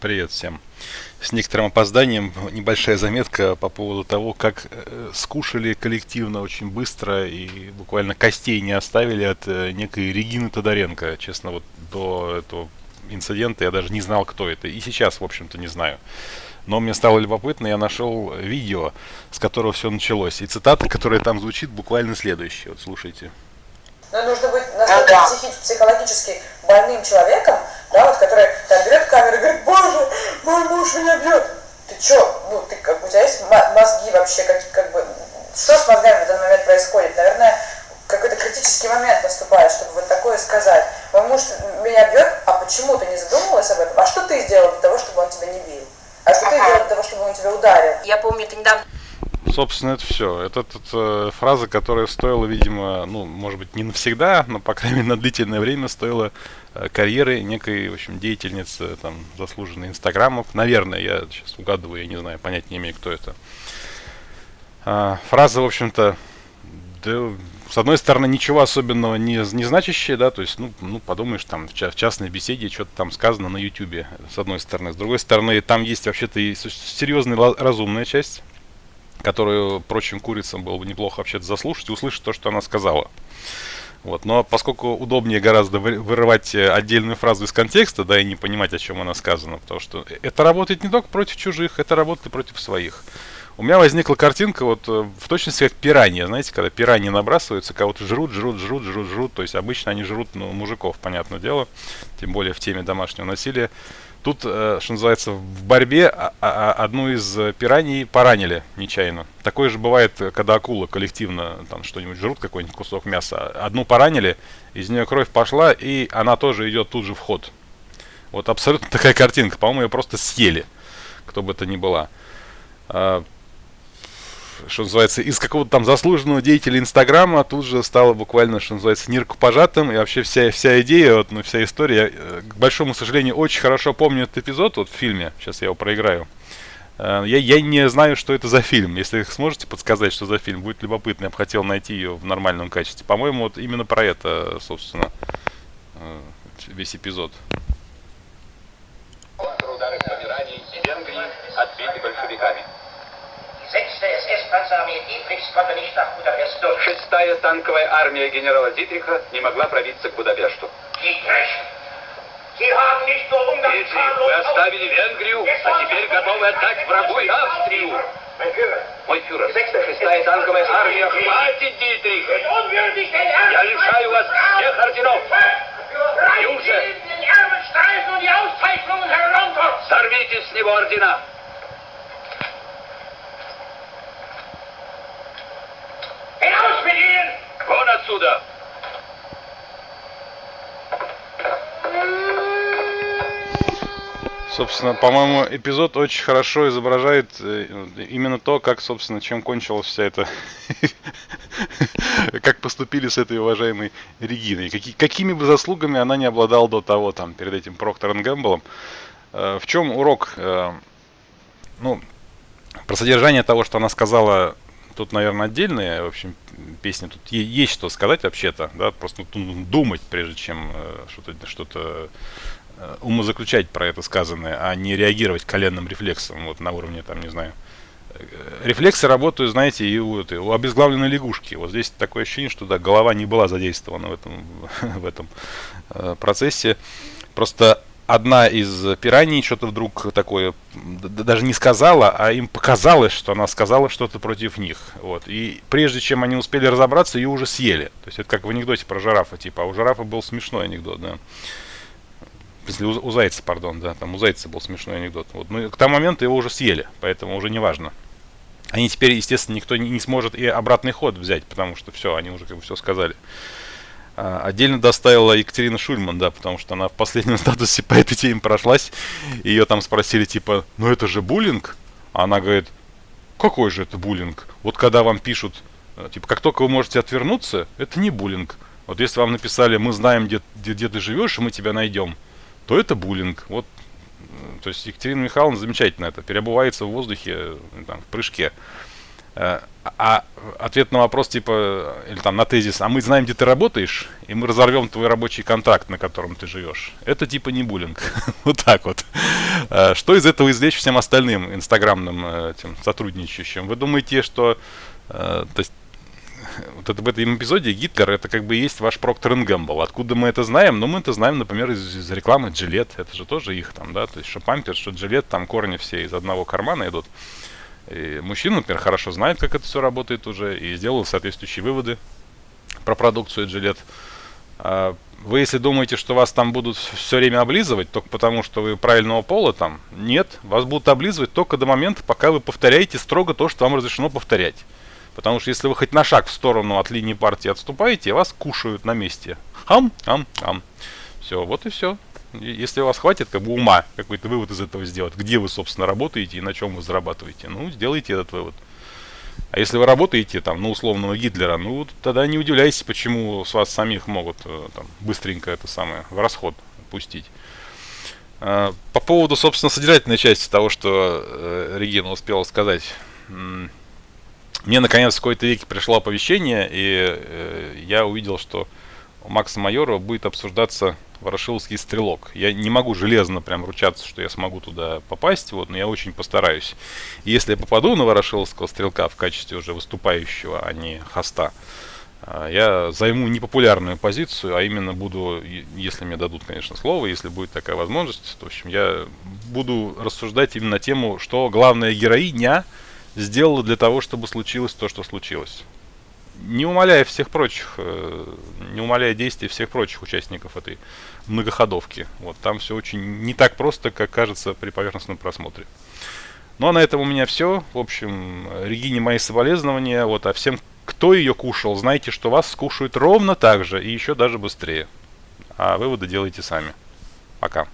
Привет всем. С некоторым опозданием небольшая заметка по поводу того, как э, скушали коллективно очень быстро и буквально костей не оставили от э, некой Регины Тодоренко. Честно, вот до этого инцидента я даже не знал, кто это. И сейчас, в общем-то, не знаю. Но мне стало любопытно, я нашел видео, с которого все началось. И цитата, которая там звучит, буквально следующая. Вот слушайте. Но нужно быть настолько психи- психологически больным человеком, да, вот, который там берет камеру и говорит, боже, мой муж меня бьет. Ты чё? Ну, ты как у тебя есть мозги вообще, как, как бы, что с мозгами в этот момент происходит? Наверное, какой-то критический момент наступает, чтобы вот такое сказать. Мой муж меня бьет, а почему ты не задумывалась об этом? А что ты сделал для того, чтобы он тебя не бил? А что ты сделал для того, чтобы он тебя ударил? Я помню, это недавно Собственно, это все. Это, это, это фраза, которая стоила, видимо, ну, может быть, не навсегда, но, по крайней мере, на длительное время стоила карьеры некой, в общем, деятельницы, там, заслуженной инстаграмов. Наверное, я сейчас угадываю, я не знаю, понять не имею, кто это. А, фраза, в общем-то, да, с одной стороны, ничего особенного не, не значащее, да, то есть, ну, ну подумаешь, там, в, ча в частной беседе что-то там сказано на ютюбе, с одной стороны. С другой стороны, там есть вообще-то и серьезная разумная часть, которую прочим курицам было бы неплохо вообще-то заслушать и услышать то, что она сказала. Вот. Но поскольку удобнее гораздо вырывать э, отдельную фразу из контекста, да, и не понимать, о чем она сказана, потому что это работает не только против чужих, это работает и против своих. У меня возникла картинка вот э, в точности как пиранья, знаете, когда пираньи набрасываются, кого-то жрут, жрут, жрут, жрут, жрут, то есть обычно они жрут ну, мужиков, понятное дело, тем более в теме домашнего насилия. Тут, э, что называется, в борьбе а, а, а, одну из пираний поранили нечаянно. Такое же бывает, когда акула коллективно там что-нибудь жрут, какой-нибудь кусок мяса. Одну поранили, из нее кровь пошла, и она тоже идет тут же в ход. Вот абсолютно такая картинка. По-моему, ее просто съели, кто бы это ни была что называется, из какого-то там заслуженного деятеля Инстаграма тут же стало буквально, что называется, нирку пожатым, и вообще вся, вся идея, вот, ну, вся история, я, э, к большому сожалению, очень хорошо помню этот эпизод вот в фильме, сейчас я его проиграю. Э, я, я не знаю, что это за фильм. Если сможете подсказать, что за фильм, будет любопытно. Я бы хотел найти ее в нормальном качестве. По-моему, вот именно про это, собственно, э, весь эпизод. Шестая танковая армия генерала Дитриха не могла пробиться к Будапешту. Дитрих, вы оставили Венгрию, а теперь готовы отдать врагу и Австрию. Мой фюрер, шестая танковая армия, хватит, Дитрих! Я лишаю вас всех орденов! Юже! Сорвите с него ордена! Вон отсюда! Собственно, по-моему, эпизод очень хорошо изображает э, именно то, как, собственно, чем кончилась вся эта... как поступили с этой уважаемой Региной. Каки, какими бы заслугами она не обладала до того, там, перед этим Проктором Гэмблом. Э, в чем урок? Э, ну, про содержание того, что она сказала тут, наверное, отдельная, в общем, песня. Тут есть что сказать вообще-то, да, просто думать, прежде чем э, что-то что э, умозаключать про это сказанное, а не реагировать коленным рефлексом, вот на уровне, там, не знаю. Э, рефлексы работают, знаете, и у, это, у обезглавленной лягушки. Вот здесь такое ощущение, что да, голова не была задействована в этом, в этом э, процессе. Просто одна из пираний что-то вдруг такое даже не сказала, а им показалось, что она сказала что-то против них. Вот. И прежде чем они успели разобраться, ее уже съели. То есть это как в анекдоте про жирафа, типа. А у жирафа был смешной анекдот, да. Если у, у зайца, пардон, да, там у зайца был смешной анекдот. Вот. Ну, к тому моменту его уже съели, поэтому уже не важно. Они теперь, естественно, никто не, не сможет и обратный ход взять, потому что все, они уже как бы все сказали. А, отдельно доставила Екатерина Шульман, да, потому что она в последнем статусе по этой теме прошлась. Ее там спросили, типа, ну это же буллинг? А она говорит, какой же это буллинг? Вот когда вам пишут, э, типа, как только вы можете отвернуться, это не буллинг. Вот если вам написали, мы знаем, где, где, где ты живешь, и мы тебя найдем, то это буллинг. Вот, э, то есть Екатерина Михайловна замечательно это, переобувается в воздухе, э, там, в прыжке. Э, а ответ на вопрос, типа, или там на тезис, а мы знаем, где ты работаешь, и мы разорвем твой рабочий контракт, на котором ты живешь. Это типа не буллинг. вот так вот. Э, что из этого извлечь всем остальным инстаграмным э, этим сотрудничающим? Вы думаете, что то есть, вот это в этом эпизоде Гитлер это как бы есть ваш Проктор Gamble. Откуда мы это знаем? Ну, мы это знаем, например, из, из рекламы Gillette. Это же тоже их там, да, то есть что Пампер, что Gillette, там корни все из одного кармана идут. И мужчина, например, хорошо знает, как это все работает уже, и сделал соответствующие выводы про продукцию Gillette. А вы, если думаете, что вас там будут все время облизывать, только потому, что вы правильного пола там, нет, вас будут облизывать только до момента, пока вы повторяете строго то, что вам разрешено повторять. Потому что если вы хоть на шаг в сторону от линии партии отступаете, вас кушают на месте. Хам, хам, хам. Все, вот и все. Если у вас хватит как бы ума какой-то вывод из этого сделать, где вы, собственно, работаете и на чем вы зарабатываете, ну, сделайте этот вывод. А если вы работаете там на условного Гитлера, ну, тогда не удивляйтесь, почему с вас самих могут э, там, быстренько это самое в расход пустить. А, по поводу, собственно, содержательной части того, что э, Регина успела сказать. Мне, наконец, в какой-то веке пришло оповещение, и э, я увидел, что у Макса Майорова будет обсуждаться Ворошиловский стрелок. Я не могу железно прям ручаться, что я смогу туда попасть, вот, но я очень постараюсь. И если я попаду на Ворошиловского стрелка в качестве уже выступающего, а не хоста, а, я займу непопулярную позицию, а именно буду, если мне дадут, конечно, слово, если будет такая возможность, то, в общем, я буду рассуждать именно на тему, что главная героиня сделала для того, чтобы случилось то, что случилось не умаляя всех прочих, э, не умаляя действий всех прочих участников этой многоходовки. Вот там все очень не так просто, как кажется при поверхностном просмотре. Ну а на этом у меня все. В общем, Регине мои соболезнования. Вот, а всем, кто ее кушал, знайте, что вас скушают ровно так же и еще даже быстрее. А выводы делайте сами. Пока.